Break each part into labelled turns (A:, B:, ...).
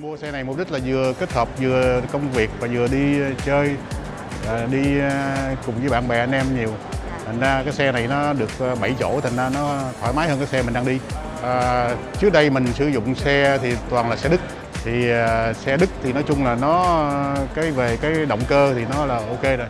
A: mục đích là vừa kết hợp vừa công việc và vừa đi chơi, à, đi à, cùng với bạn bè anh em nhiều. Thành ra cái xe này nó được 7 chỗ, thành ra nó thoải mái hơn cái xe mình đang đi. À, trước đây mình sử dụng xe thì toàn là xe Đức. Thì xe Đức thì nói chung là nó cái về cái động cơ thì nó là ok rồi.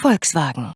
B: Volkswagen